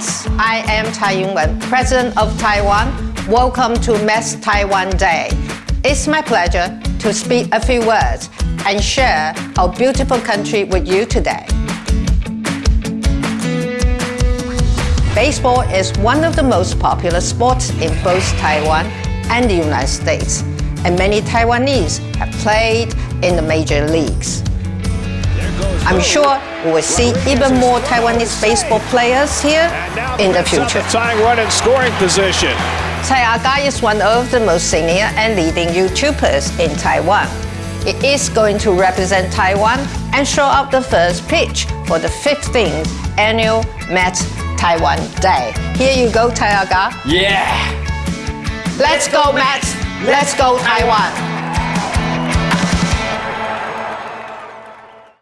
Fans, I am Tsai Ing-wen, President of Taiwan. Welcome to Mets Taiwan Day. It's my pleasure to speak a few words and share our beautiful country with you today. Baseball is one of the most popular sports in both Taiwan and the United States, and many Taiwanese have played in the major leagues. I'm sure we will see even more Taiwanese baseball players here in the future. Tying run in scoring position. Tsai Aga is one of the most senior and leading YouTubers in Taiwan. He is going to represent Taiwan and show up the first pitch for the 15th annual Mets Taiwan Day. Here you go, Tsai Aga. Yeah. Let's go, Mets! Let's go, Taiwan!